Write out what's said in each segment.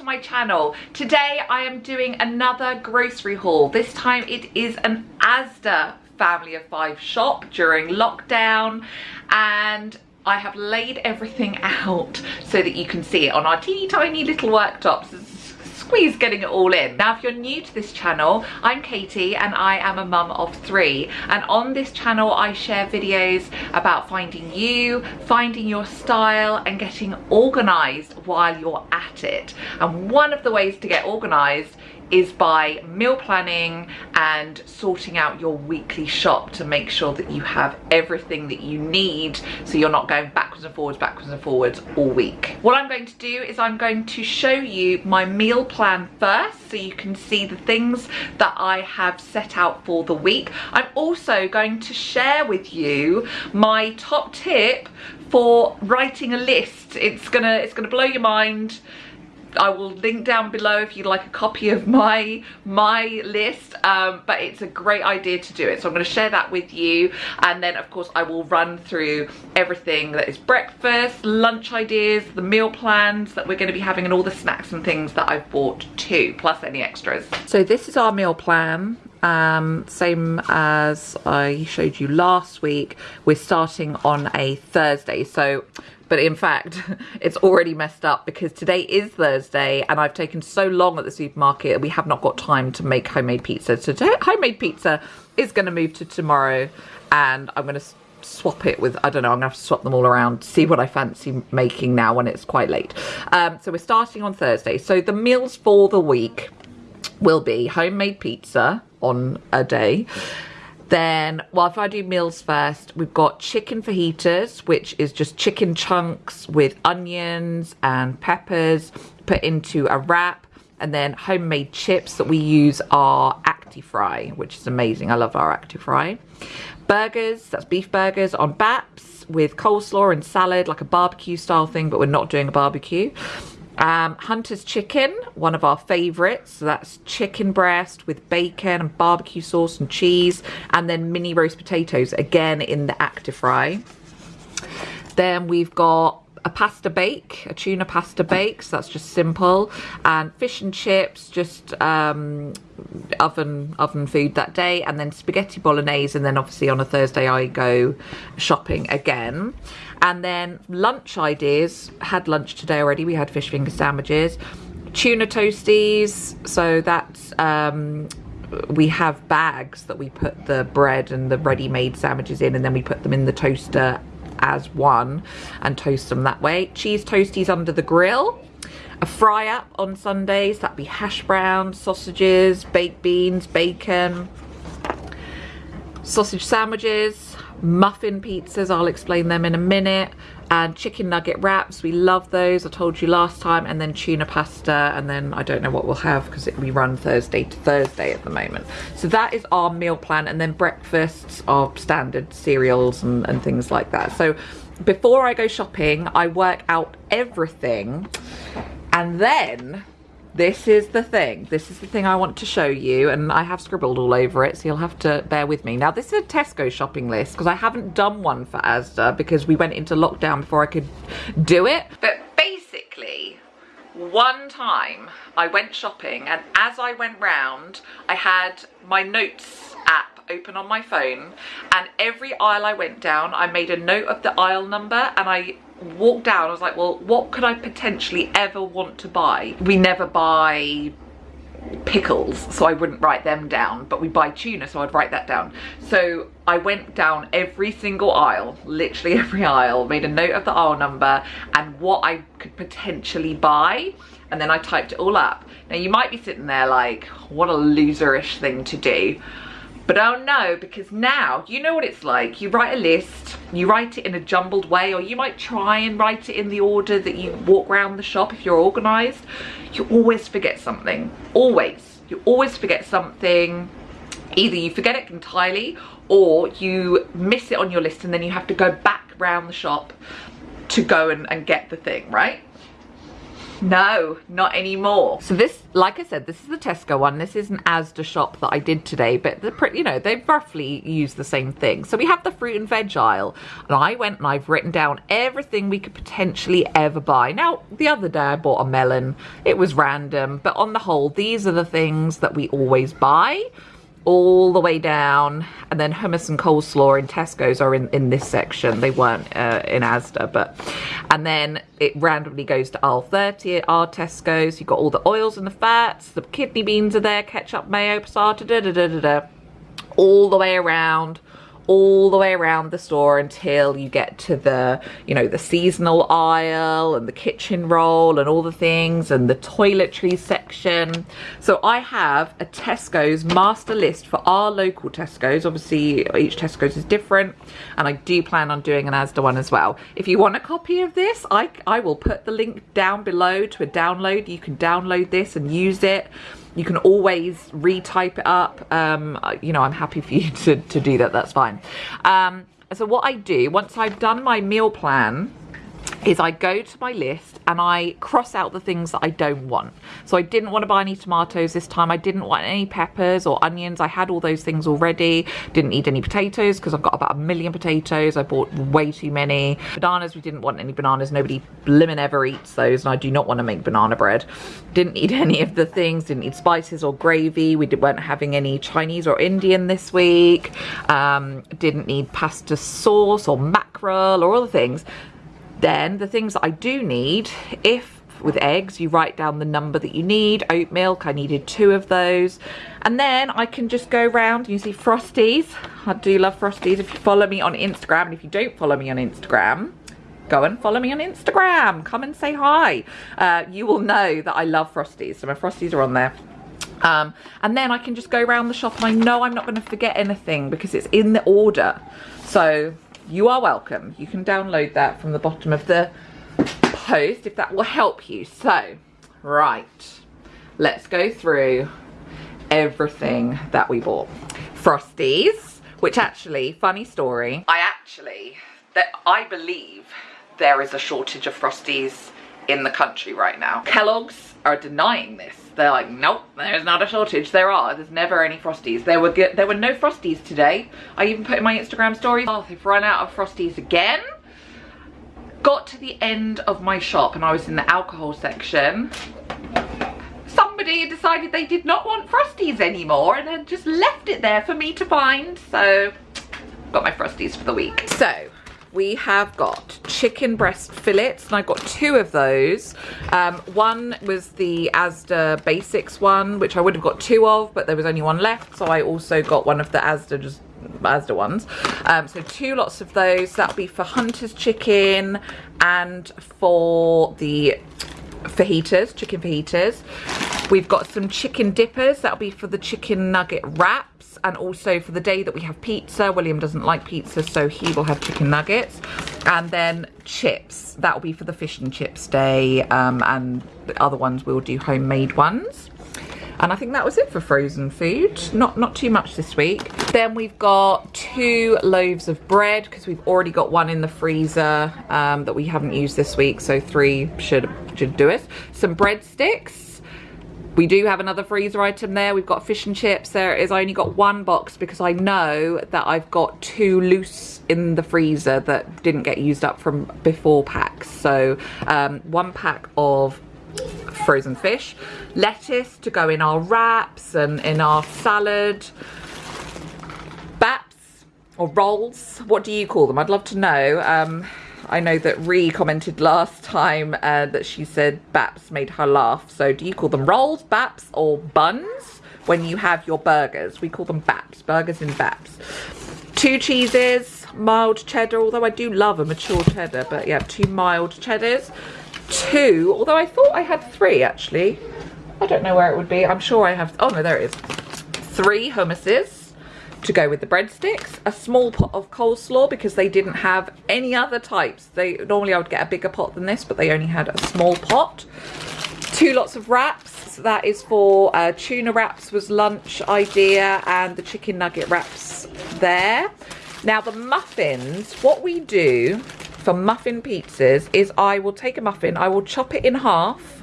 to my channel. Today I am doing another grocery haul. This time it is an Asda family of five shop during lockdown and I have laid everything out so that you can see it on our teeny tiny little worktops squeeze getting it all in. Now, if you're new to this channel, I'm Katie and I am a mum of three. And on this channel, I share videos about finding you, finding your style and getting organized while you're at it. And one of the ways to get organized is by meal planning and sorting out your weekly shop to make sure that you have everything that you need so you're not going backwards and forwards, backwards and forwards all week. What I'm going to do is I'm going to show you my meal plan first so you can see the things that I have set out for the week. I'm also going to share with you my top tip for writing a list. It's gonna, it's gonna blow your mind I will link down below if you'd like a copy of my my list um, but it's a great idea to do it. So I'm going to share that with you. And then of course I will run through everything that is breakfast lunch ideas the meal plans that we're going to be having and all the snacks and things that I've bought too plus any extras. So this is our meal plan um, same as I showed you last week. We're starting on a Thursday. So but in fact it's already messed up because today is Thursday and I've taken so long at the supermarket we have not got time to make homemade pizza so homemade pizza is going to move to tomorrow and I'm going to swap it with, I don't know, I'm gonna have to swap them all around, see what I fancy making now when it's quite late. Um, so we're starting on Thursday. So the meals for the week will be homemade pizza on a day. Then, well, if I do meals first, we've got chicken fajitas, which is just chicken chunks with onions and peppers put into a wrap. And then homemade chips that we use are Actifry, which is amazing. I love our Actifry. Burgers, that's beef burgers on baps with coleslaw and salad, like a barbecue style thing, but we're not doing a barbecue. Um, Hunter's Chicken, one of our favourites. So that's chicken breast with bacon and barbecue sauce and cheese. And then mini roast potatoes, again in the Actifry. Then we've got a pasta bake, a tuna pasta bake, so that's just simple. And fish and chips, just um, oven oven food that day. And then spaghetti bolognese. And then obviously on a Thursday I go shopping again. And then lunch ideas, had lunch today already. We had fish finger sandwiches. Tuna toasties, so that's um, we have bags that we put the bread and the ready-made sandwiches in and then we put them in the toaster as one and toast them that way. Cheese toasties under the grill. A fry up on Sundays, that'd be hash browns, sausages, baked beans, bacon, sausage sandwiches, muffin pizzas, I'll explain them in a minute, and chicken nugget wraps, we love those, I told you last time, and then tuna pasta, and then I don't know what we'll have because we run Thursday to Thursday at the moment. So that is our meal plan, and then breakfasts are standard cereals and, and things like that. So before I go shopping, I work out everything, and then this is the thing. This is the thing I want to show you and I have scribbled all over it so you'll have to bear with me. Now this is a Tesco shopping list because I haven't done one for Asda because we went into lockdown before I could do it. But basically one time I went shopping and as I went round I had my notes app open on my phone and every aisle I went down I made a note of the aisle number and I walked down I was like well what could I potentially ever want to buy? We never buy pickles so I wouldn't write them down but we buy tuna so I'd write that down. So I went down every single aisle literally every aisle made a note of the aisle number and what I could potentially buy and then I typed it all up. Now you might be sitting there like what a loserish thing to do but oh no, because now, you know what it's like. You write a list, you write it in a jumbled way, or you might try and write it in the order that you walk around the shop if you're organised. You always forget something, always. You always forget something. Either you forget it entirely, or you miss it on your list and then you have to go back round the shop to go and, and get the thing, right? No, not anymore. So this, like I said, this is the Tesco one. This is an Asda shop that I did today, but the you know, they roughly use the same thing. So we have the fruit and veg aisle, and I went and I've written down everything we could potentially ever buy. Now, the other day I bought a melon. It was random, but on the whole, these are the things that we always buy all the way down and then hummus and coleslaw in Tesco's are in, in this section. They weren't uh, in Asda, but and then it randomly goes to aisle 30 at our Tesco's. You've got all the oils and the fats, the kidney beans are there, ketchup, mayo, passata, da da da da da, all the way around all the way around the store until you get to the, you know, the seasonal aisle and the kitchen roll and all the things and the toiletries section. So I have a Tesco's master list for our local Tesco's. Obviously, each Tesco's is different and I do plan on doing an Asda one as well. If you want a copy of this, I, I will put the link down below to a download. You can download this and use it you can always retype it up. Um, you know i'm happy for you to, to do that. That's fine. Um, so what i do once i've done my meal plan is I go to my list and I cross out the things that I don't want. So I didn't want to buy any tomatoes this time. I didn't want any peppers or onions. I had all those things already. Didn't need any potatoes because I've got about a million potatoes. I bought way too many. Bananas, we didn't want any bananas. Nobody lemon ever eats those and I do not want to make banana bread. Didn't need any of the things. Didn't need spices or gravy. We weren't having any Chinese or Indian this week. Um, didn't need pasta sauce or mackerel or other things. Then the things that I do need, if with eggs you write down the number that you need, oat milk, I needed two of those. And then I can just go around, you see Frosties, I do love Frosties. If you follow me on Instagram, and if you don't follow me on Instagram, go and follow me on Instagram. Come and say hi. Uh, you will know that I love Frosties. So my Frosties are on there. Um, and then I can just go around the shop and I know I'm not going to forget anything because it's in the order. So you are welcome. You can download that from the bottom of the post if that will help you. So, right, let's go through everything that we bought. Frosties, which actually, funny story, I actually, that I believe there is a shortage of Frosties in the country right now. Kellogg's are denying this. They're like, nope, there's not a shortage. There are. There's never any Frosties. There were. There were no Frosties today. I even put in my Instagram story. Oh, they've run out of Frosties again. Got to the end of my shop and I was in the alcohol section. Somebody decided they did not want Frosties anymore and had just left it there for me to find. So, got my Frosties for the week. So, we have got chicken breast fillets and I got two of those. Um, one was the Asda Basics one, which I would have got two of, but there was only one left. So I also got one of the Asda just Asda ones. Um, so two lots of those. That'll be for Hunter's chicken and for the fajitas, chicken fajitas. We've got some chicken dippers. That'll be for the chicken nugget wrap and also for the day that we have pizza william doesn't like pizza so he will have chicken nuggets and then chips that will be for the fish and chips day um, and the other ones we'll do homemade ones and I think that was it for frozen food. Not not too much this week. Then we've got two loaves of bread because we've already got one in the freezer um, that we haven't used this week. So three should should do it. Some breadsticks we do have another freezer item there. We've got fish and chips. There is I only got one box because I know that I've got two loose in the freezer that didn't get used up from before packs. So um, one pack of frozen fish, lettuce to go in our wraps and in our salad, baps or rolls. What do you call them? I'd love to know. Um, I know that Ree commented last time uh, that she said baps made her laugh. So do you call them rolls, baps, or buns when you have your burgers? We call them baps, burgers and baps. Two cheeses, mild cheddar, although I do love a mature cheddar, but yeah, two mild cheddars. Two, although I thought I had three actually. I don't know where it would be. I'm sure I have, oh no, there it is. Three hummuses to go with the breadsticks, a small pot of coleslaw because they didn't have any other types. They Normally I would get a bigger pot than this, but they only had a small pot. Two lots of wraps. That is for uh, tuna wraps was lunch idea and the chicken nugget wraps there. Now the muffins, what we do for muffin pizzas is I will take a muffin, I will chop it in half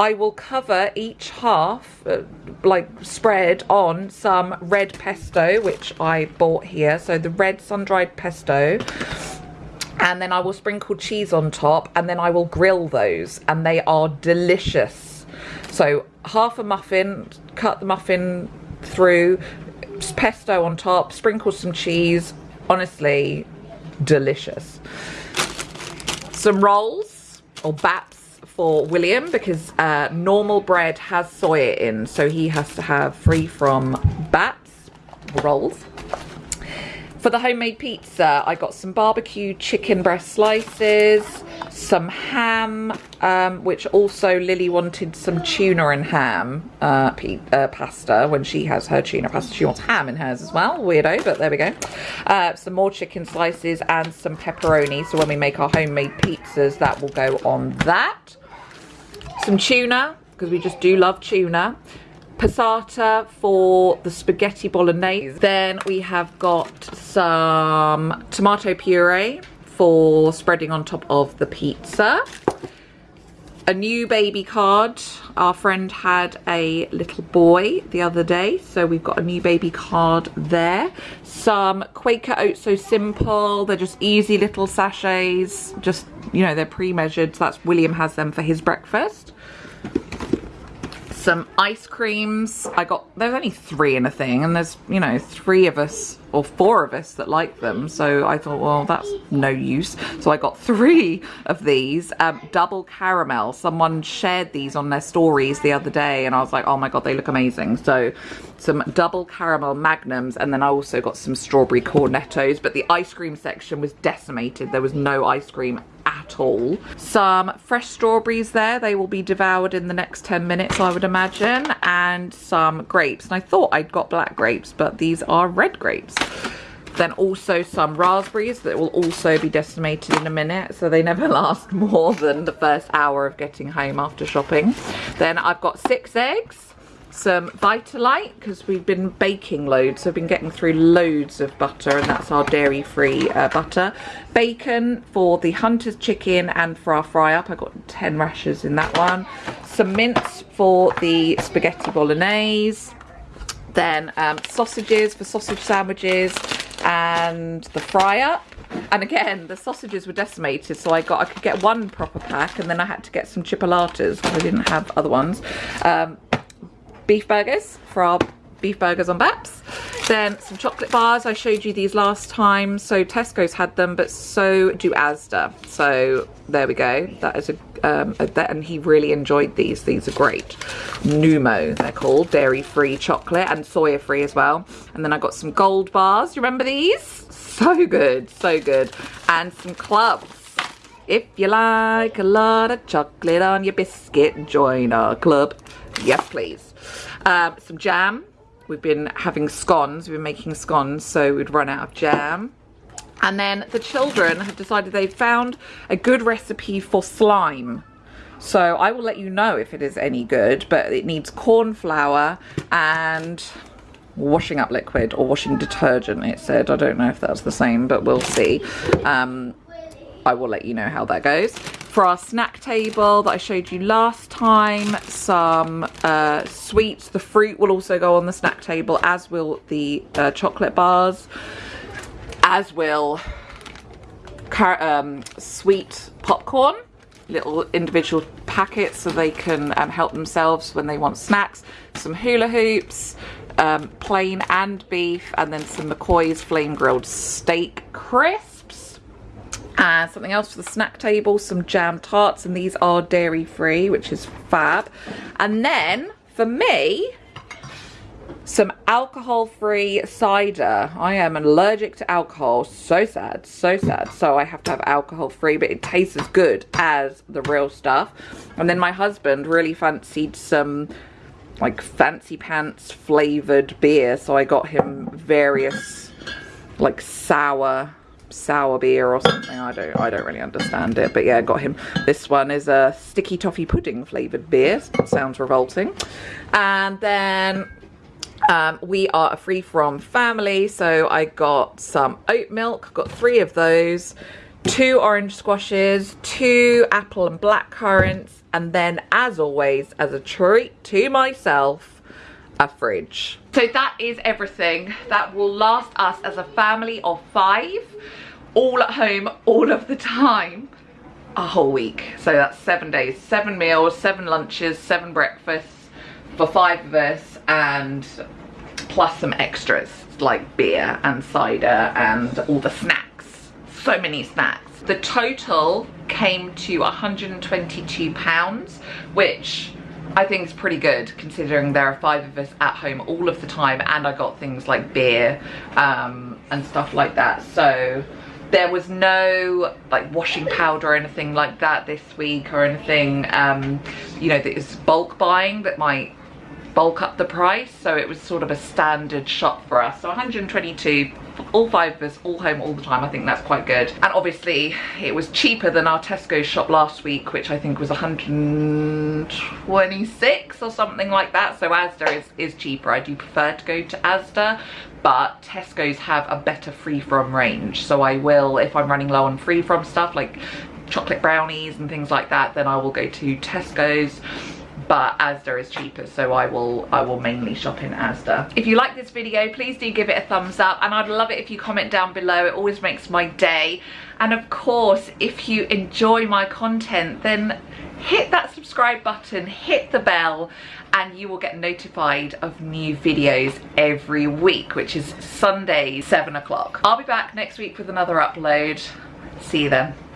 I will cover each half, uh, like spread on some red pesto, which I bought here. So the red sun-dried pesto. And then I will sprinkle cheese on top and then I will grill those and they are delicious. So half a muffin, cut the muffin through, pesto on top, sprinkle some cheese. Honestly, delicious. Some rolls or baps for William because uh, normal bread has soya in, so he has to have free from bats, rolls. For the homemade pizza, I got some barbecue chicken breast slices, some ham, um, which also Lily wanted some tuna and ham uh, uh, pasta when she has her tuna pasta. She wants ham in hers as well. Weirdo, but there we go. Uh, some more chicken slices and some pepperoni. So when we make our homemade pizzas, that will go on that. Some tuna, because we just do love tuna passata for the spaghetti bolognese. Then we have got some tomato puree for spreading on top of the pizza. A new baby card. Our friend had a little boy the other day, so we've got a new baby card there. Some Quaker Oats So Simple. They're just easy little sachets. Just, you know, they're pre-measured. So that's William has them for his breakfast some ice creams. I got, there's only three in a thing and there's, you know, three of us or four of us that like them. So I thought, well, that's no use. So I got three of these, um, double caramel. Someone shared these on their stories the other day and I was like, oh my God, they look amazing. So some double caramel magnums and then I also got some strawberry cornettos, but the ice cream section was decimated. There was no ice cream at all. Some fresh strawberries there. They will be devoured in the next 10 minutes, I would imagine. And some grapes. And I thought I'd got black grapes, but these are red grapes. Then also some raspberries that will also be decimated in a minute. So they never last more than the first hour of getting home after shopping. Then I've got six eggs some Vitalite because we've been baking loads. So I've been getting through loads of butter and that's our dairy-free uh, butter. Bacon for the Hunter's chicken and for our fry-up. I got 10 rashers in that one. Some mince for the spaghetti bolognese. Then um, sausages for sausage sandwiches and the fry-up. And again, the sausages were decimated, so I got I could get one proper pack, and then I had to get some chipolatas because I didn't have other ones. Um, beef burgers for our beef burgers on Baps. Then some chocolate bars. I showed you these last time. So Tesco's had them, but so do Asda. So there we go. That is a, um, a that, and he really enjoyed these. These are great. Nomo, they're called. Dairy-free chocolate and soya-free as well. And then I got some gold bars. You remember these? So good, so good. And some clubs. If you like a lot of chocolate on your biscuit, join our club. Yes, please. Um, some jam. We've been having scones. We've been making scones, so we'd run out of jam. And then the children have decided they've found a good recipe for slime. So I will let you know if it is any good, but it needs corn flour and washing up liquid or washing detergent, it said. I don't know if that's the same, but we'll see. Um, I will let you know how that goes. For our snack table that I showed you last time, some uh, sweets. The fruit will also go on the snack table, as will the uh, chocolate bars, as will um, sweet popcorn little individual packets so they can um, help themselves when they want snacks. Some hula hoops, um, plain and beef, and then some McCoy's flame grilled steak crisp and something else for the snack table, some jam tarts, and these are dairy free, which is fab. And then for me, some alcohol-free cider. I am allergic to alcohol. So sad, so sad. So I have to have alcohol-free, but it tastes as good as the real stuff. And then my husband really fancied some like fancy pants flavored beer. So I got him various like sour sour beer or something. I don't I don't really understand it. But yeah, got him. This one is a sticky toffee pudding flavoured beer. Sounds revolting. And then um, we are a free from family. So I got some oat milk. Got three of those. two orange squashes, two apple and black currants, and then as always, as a treat to myself, a fridge. So that is everything that will last us as a family of five, all at home, all of the time, a whole week. So that's seven days, seven meals, seven lunches, seven breakfasts for five of us, and plus some extras like beer and cider and all the snacks. So many snacks. The total came to 122 pounds, which I think it's pretty good considering there are five of us at home all of the time and I got things like beer um, and stuff like that. So there was no like washing powder or anything like that this week or anything, um, you know, that is bulk buying that might bulk up the price so it was sort of a standard shop for us. So 122 all five of us all home all the time. I think that's quite good. And obviously it was cheaper than our tesco shop last week which i think was 126 or something like that. So asda is is cheaper. I do prefer to go to asda but tesco's have a better free from range. So i will if i'm running low on free from stuff like chocolate brownies and things like that then i will go to tesco's but Asda is cheaper so I will I will mainly shop in Asda. If you like this video please do give it a thumbs up and I'd love it if you comment down below it always makes my day and of course if you enjoy my content then hit that subscribe button hit the bell and you will get notified of new videos every week which is Sunday 7 o'clock. I'll be back next week with another upload. See you then.